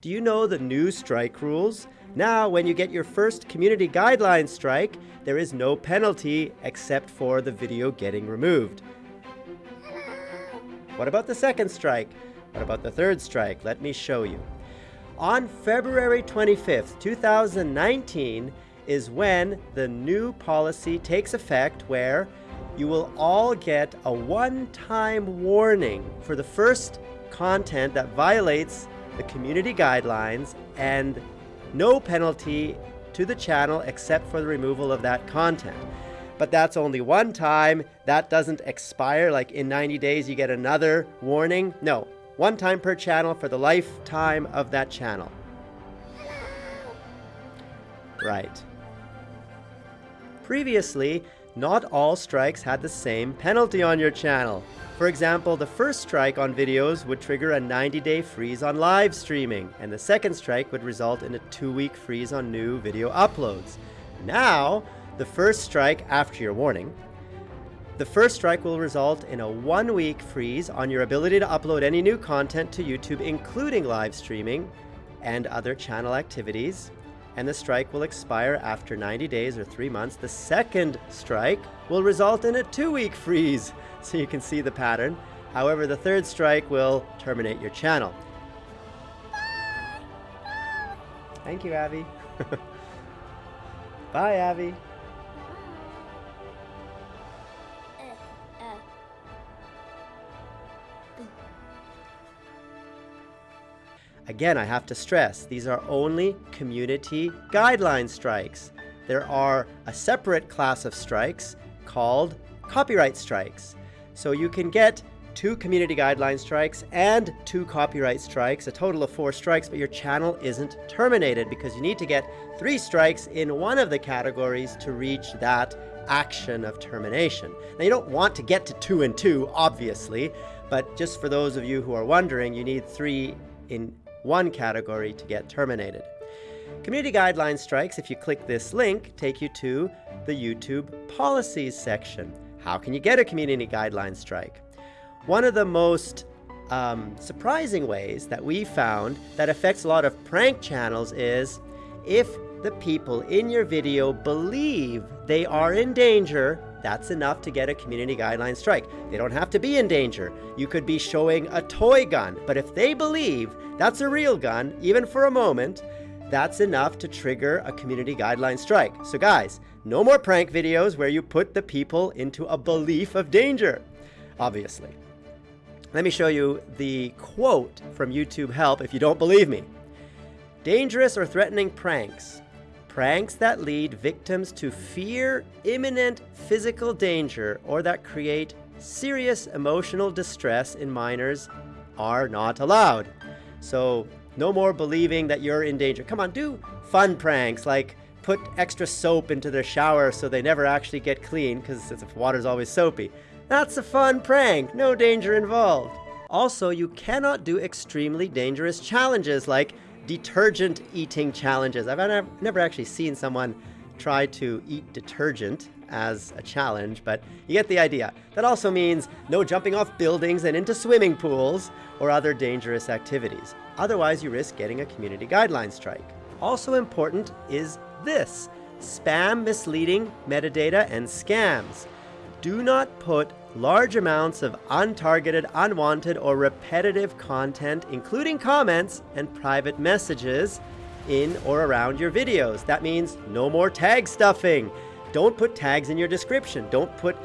Do you know the new strike rules? Now, when you get your first community guideline strike, there is no penalty except for the video getting removed. What about the second strike? What about the third strike? Let me show you. On February 25th, 2019 is when the new policy takes effect where you will all get a one-time warning for the first content that violates the community guidelines and no penalty to the channel except for the removal of that content. But that's only one time. That doesn't expire, like in 90 days you get another warning. No, one time per channel for the lifetime of that channel. Right. Previously, not all strikes had the same penalty on your channel. For example, the first strike on videos would trigger a 90-day freeze on live streaming, and the second strike would result in a two-week freeze on new video uploads. Now, the first strike after your warning, the first strike will result in a one-week freeze on your ability to upload any new content to YouTube, including live streaming and other channel activities and the strike will expire after 90 days or three months. The second strike will result in a two-week freeze, so you can see the pattern. However, the third strike will terminate your channel. Thank you, Abby. Bye, Abby. Again, I have to stress, these are only community guideline strikes. There are a separate class of strikes called copyright strikes. So you can get two community guideline strikes and two copyright strikes, a total of four strikes, but your channel isn't terminated because you need to get three strikes in one of the categories to reach that action of termination. Now you don't want to get to two and two, obviously, but just for those of you who are wondering, you need three in one category to get terminated. Community guideline strikes, if you click this link, take you to the YouTube policies section. How can you get a community guideline strike? One of the most um, surprising ways that we found that affects a lot of prank channels is if the people in your video believe they are in danger, that's enough to get a community guideline strike. They don't have to be in danger. You could be showing a toy gun, but if they believe that's a real gun, even for a moment, that's enough to trigger a community guideline strike. So guys, no more prank videos where you put the people into a belief of danger, obviously. Let me show you the quote from YouTube Help if you don't believe me. Dangerous or threatening pranks Pranks that lead victims to fear imminent physical danger or that create serious emotional distress in minors are not allowed. So no more believing that you're in danger. Come on, do fun pranks like put extra soap into their shower so they never actually get clean because water's always soapy. That's a fun prank, no danger involved. Also, you cannot do extremely dangerous challenges like detergent eating challenges. I've never actually seen someone try to eat detergent as a challenge, but you get the idea. That also means no jumping off buildings and into swimming pools or other dangerous activities. Otherwise, you risk getting a community guideline strike. Also important is this, spam, misleading, metadata, and scams. Do not put large amounts of untargeted, unwanted, or repetitive content, including comments and private messages, in or around your videos. That means no more tag stuffing. Don't put tags in your description. Don't put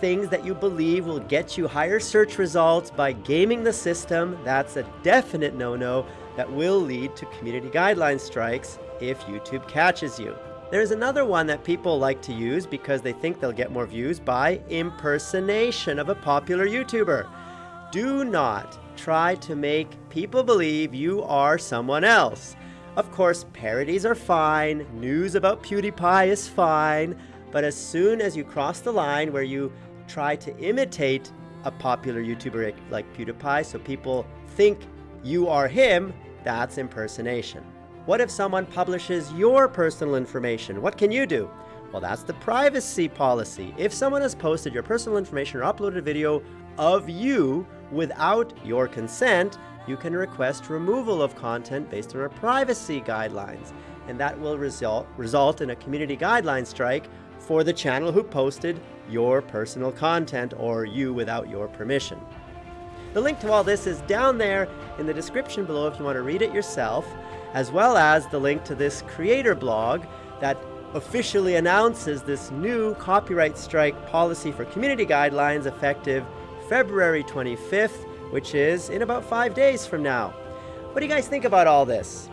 things that you believe will get you higher search results by gaming the system. That's a definite no-no that will lead to community guideline strikes if YouTube catches you. There's another one that people like to use because they think they'll get more views by impersonation of a popular YouTuber. Do not try to make people believe you are someone else. Of course, parodies are fine, news about PewDiePie is fine, but as soon as you cross the line where you try to imitate a popular YouTuber like PewDiePie so people think you are him, that's impersonation. What if someone publishes your personal information? What can you do? Well, that's the privacy policy. If someone has posted your personal information or uploaded a video of you without your consent, you can request removal of content based on our privacy guidelines. And that will result, result in a community guideline strike for the channel who posted your personal content or you without your permission. The link to all this is down there in the description below if you want to read it yourself, as well as the link to this creator blog that officially announces this new copyright strike policy for community guidelines effective February 25th, which is in about five days from now. What do you guys think about all this?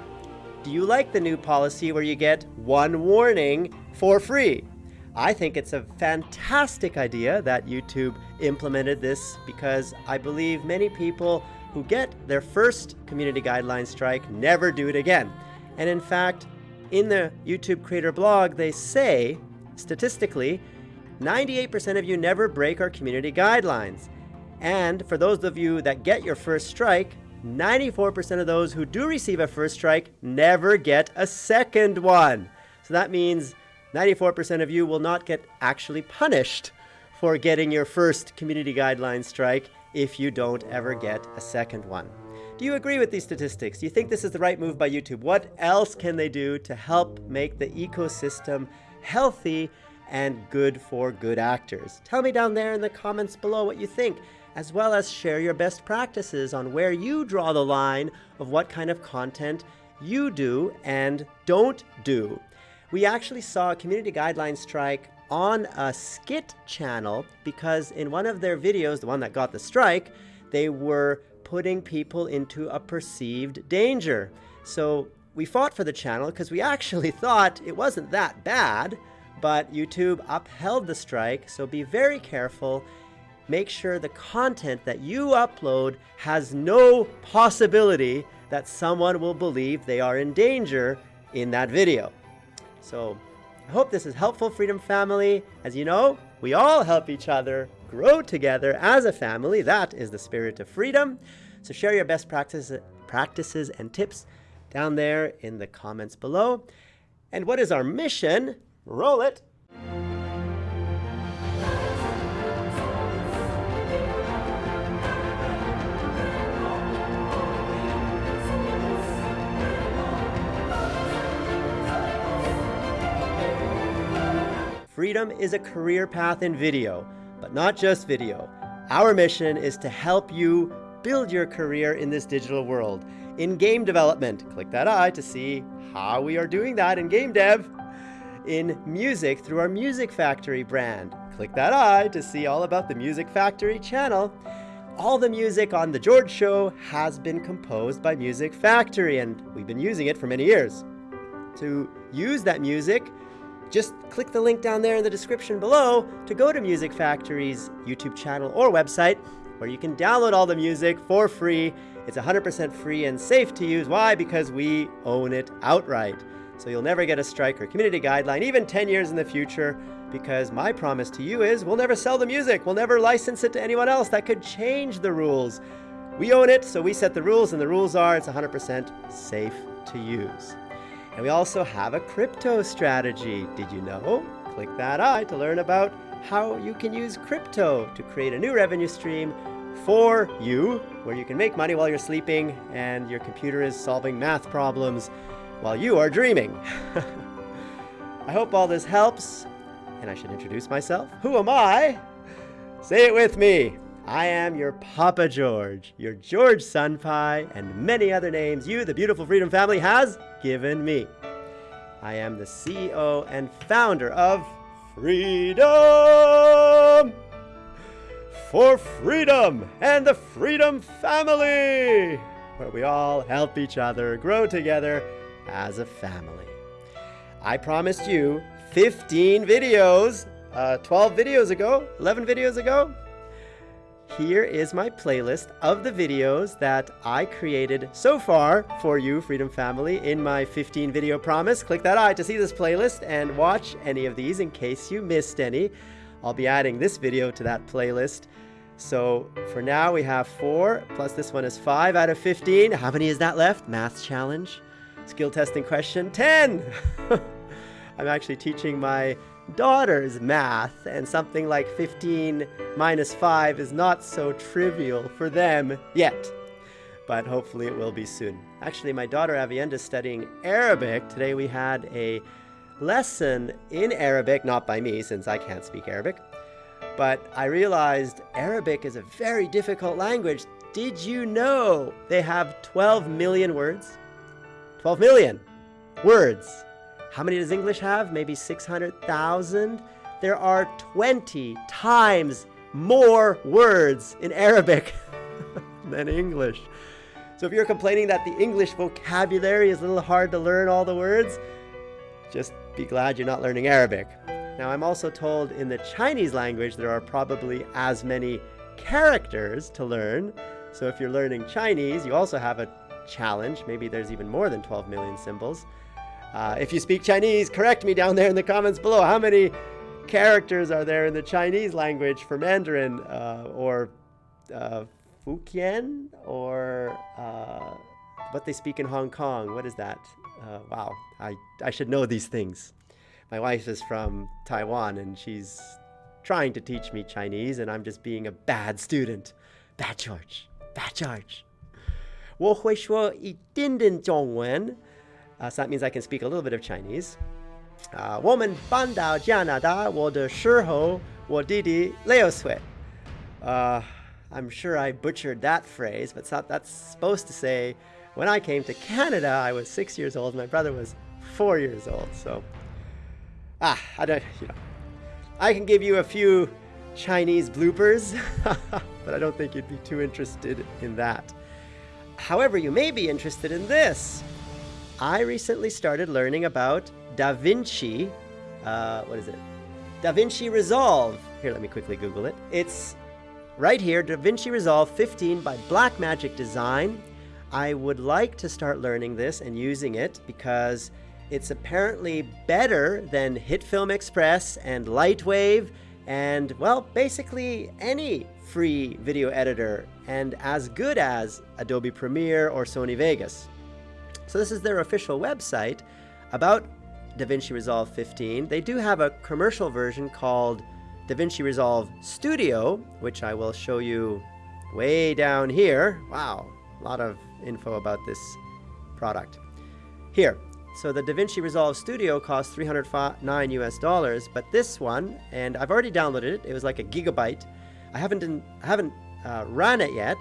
Do you like the new policy where you get one warning for free? I think it's a fantastic idea that YouTube implemented this because I believe many people who get their first community guideline strike never do it again. And in fact, in the YouTube creator blog, they say, statistically, 98% of you never break our community guidelines. And for those of you that get your first strike, 94% of those who do receive a first strike never get a second one. So that means 94% of you will not get actually punished for getting your first community guideline strike if you don't ever get a second one. Do you agree with these statistics? Do you think this is the right move by YouTube? What else can they do to help make the ecosystem healthy and good for good actors? Tell me down there in the comments below what you think, as well as share your best practices on where you draw the line of what kind of content you do and don't do we actually saw a community guideline strike on a skit channel because in one of their videos, the one that got the strike, they were putting people into a perceived danger. So we fought for the channel because we actually thought it wasn't that bad, but YouTube upheld the strike, so be very careful. Make sure the content that you upload has no possibility that someone will believe they are in danger in that video. So I hope this is helpful, Freedom Family. As you know, we all help each other grow together as a family. That is the spirit of freedom. So share your best practices, practices and tips down there in the comments below. And what is our mission? Roll it. Freedom is a career path in video, but not just video. Our mission is to help you build your career in this digital world. In game development, click that eye to see how we are doing that in game dev. In music, through our Music Factory brand, click that eye to see all about the Music Factory channel. All the music on The George Show has been composed by Music Factory, and we've been using it for many years. To use that music, just click the link down there in the description below to go to Music Factory's YouTube channel or website where you can download all the music for free. It's 100% free and safe to use. Why? Because we own it outright. So you'll never get a strike or community guideline, even 10 years in the future, because my promise to you is we'll never sell the music. We'll never license it to anyone else. That could change the rules. We own it, so we set the rules, and the rules are it's 100% safe to use. And we also have a crypto strategy. Did you know? Click that eye to learn about how you can use crypto to create a new revenue stream for you, where you can make money while you're sleeping and your computer is solving math problems while you are dreaming. I hope all this helps, and I should introduce myself. Who am I? Say it with me. I am your Papa George, your George Sunpie, and many other names you, the beautiful Freedom family, has given me. I am the CEO and founder of Freedom for Freedom and the Freedom Family, where we all help each other grow together as a family. I promised you 15 videos, uh, 12 videos ago, 11 videos ago, here is my playlist of the videos that I created so far for you, Freedom Family, in my 15 video promise. Click that eye to see this playlist and watch any of these in case you missed any. I'll be adding this video to that playlist. So for now we have four, plus this one is five out of 15. How many is that left? Math challenge. Skill testing question, 10. I'm actually teaching my daughter's math, and something like 15 minus 5 is not so trivial for them yet. but hopefully it will be soon. Actually, my daughter Avienda is studying Arabic. Today we had a lesson in Arabic, not by me since I can't speak Arabic, but I realized Arabic is a very difficult language. Did you know they have 12 million words? 12 million words. How many does English have? Maybe 600,000? There are 20 times more words in Arabic than English. So if you're complaining that the English vocabulary is a little hard to learn all the words, just be glad you're not learning Arabic. Now I'm also told in the Chinese language there are probably as many characters to learn. So if you're learning Chinese, you also have a challenge. Maybe there's even more than 12 million symbols. Uh, if you speak Chinese, correct me down there in the comments below. How many characters are there in the Chinese language for Mandarin uh, or uh, Fukien or uh, what they speak in Hong Kong. What is that? Uh, wow, I, I should know these things. My wife is from Taiwan and she's trying to teach me Chinese and I'm just being a bad student. Bad George. Bad George. 我会说一点点中文. Uh, so that means I can speak a little bit of Chinese. 啊、uh,，我们搬到加拿大我的时候，我弟弟六岁。呃。Uh, I'm sure I butchered that phrase, but that's supposed to say, when I came to Canada, I was six years old, my brother was four years old. So, ah, I don't, you know, I can give you a few Chinese bloopers, but I don't think you'd be too interested in that. However, you may be interested in this. I recently started learning about DaVinci. Uh, what is it? DaVinci Resolve. Here, let me quickly Google it. It's Right here, DaVinci Resolve 15 by Blackmagic Design. I would like to start learning this and using it because it's apparently better than HitFilm Express and Lightwave and, well, basically any free video editor and as good as Adobe Premiere or Sony Vegas. So this is their official website about DaVinci Resolve 15. They do have a commercial version called DaVinci Resolve Studio, which I will show you way down here. Wow, a lot of info about this product. Here, so the DaVinci Resolve Studio costs 309 US dollars, but this one, and I've already downloaded it, it was like a gigabyte. I haven't, I haven't uh, ran it yet.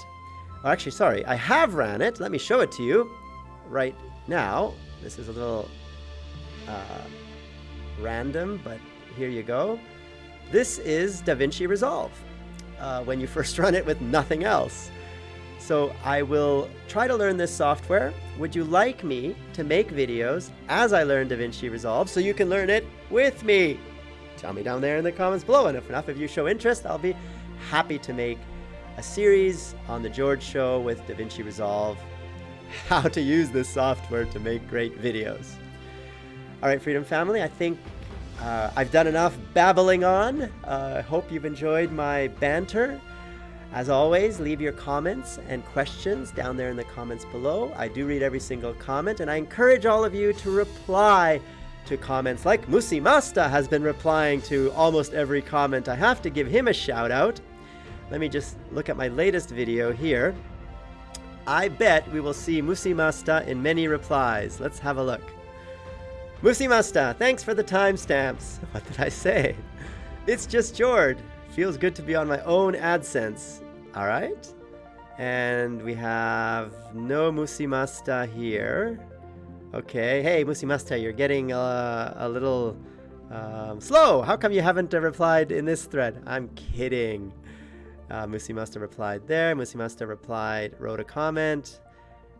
Oh, actually, sorry, I have ran it. Let me show it to you right now. This is a little uh, random, but here you go. This is DaVinci Resolve uh, when you first run it with nothing else. So I will try to learn this software. Would you like me to make videos as I learn DaVinci Resolve so you can learn it with me? Tell me down there in the comments below, and if enough of you show interest, I'll be happy to make a series on The George Show with DaVinci Resolve, how to use this software to make great videos. All right, Freedom Family, I think uh, I've done enough babbling on. I uh, hope you've enjoyed my banter. As always, leave your comments and questions down there in the comments below. I do read every single comment, and I encourage all of you to reply to comments like Musi Masta has been replying to almost every comment. I have to give him a shout out. Let me just look at my latest video here. I bet we will see Musimasta in many replies. Let's have a look. Musimasta, thanks for the timestamps. What did I say? It's just Jord. Feels good to be on my own AdSense. All right. And we have no Musimasta here. Okay. Hey, Musimasta, you're getting uh, a little um, slow. How come you haven't uh, replied in this thread? I'm kidding. Uh, Musimasta replied there. Musimasta replied, wrote a comment.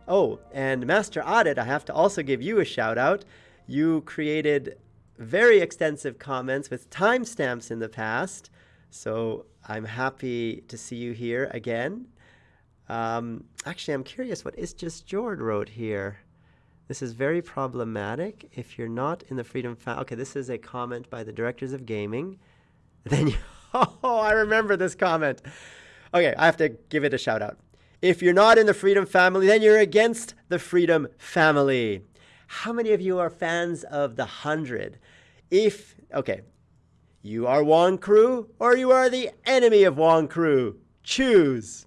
Oh, and Master Audit, I have to also give you a shout out. You created very extensive comments with timestamps in the past, so I'm happy to see you here again. Um, actually, I'm curious what Is Just Jord wrote here. This is very problematic. If you're not in the Freedom Family, okay, this is a comment by the directors of gaming. Then you, oh, I remember this comment. Okay, I have to give it a shout out. If you're not in the Freedom Family, then you're against the Freedom Family. How many of you are fans of The Hundred? If, okay, you are Wonkru or you are the enemy of Wonkru. Choose.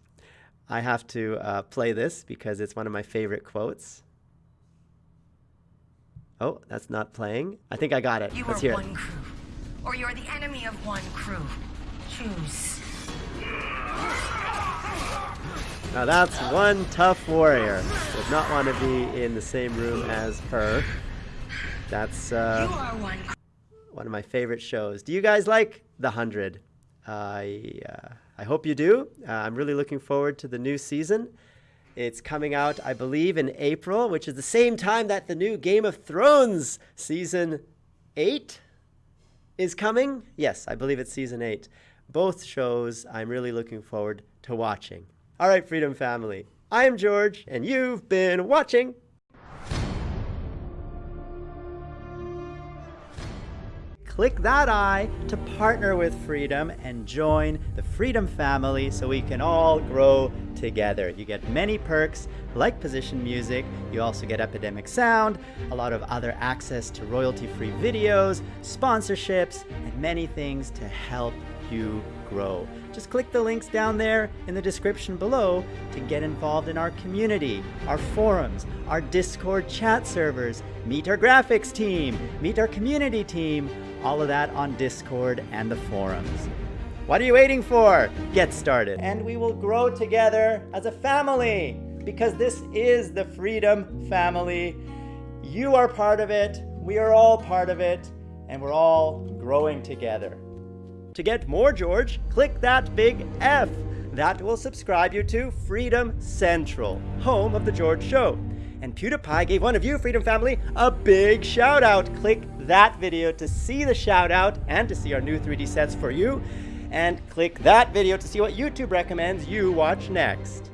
I have to uh, play this because it's one of my favorite quotes. Oh, that's not playing. I think I got it. You Let's are hear one it. crew, or you're the enemy of one crew. Choose. Now that's one tough warrior. Would not want to be in the same room as her. That's uh, one of my favorite shows. Do you guys like The Hundred? I uh, I hope you do. Uh, I'm really looking forward to the new season. It's coming out, I believe, in April, which is the same time that the new Game of Thrones season eight is coming. Yes, I believe it's season eight. Both shows I'm really looking forward to watching. All right, Freedom Family. I am George, and you've been watching. Click that eye to partner with Freedom and join the Freedom family so we can all grow together. You get many perks like position music, you also get Epidemic Sound, a lot of other access to royalty free videos, sponsorships, and many things to help you grow. Just click the links down there in the description below to get involved in our community, our forums, our Discord chat servers, meet our graphics team, meet our community team, all of that on Discord and the forums. What are you waiting for? Get started. And we will grow together as a family because this is the Freedom Family. You are part of it, we are all part of it, and we're all growing together. To get more George, click that big F. That will subscribe you to Freedom Central, home of The George Show. And PewDiePie gave one of you, Freedom Family, a big shout out. Click that video to see the shout out and to see our new 3D sets for you. And click that video to see what YouTube recommends you watch next.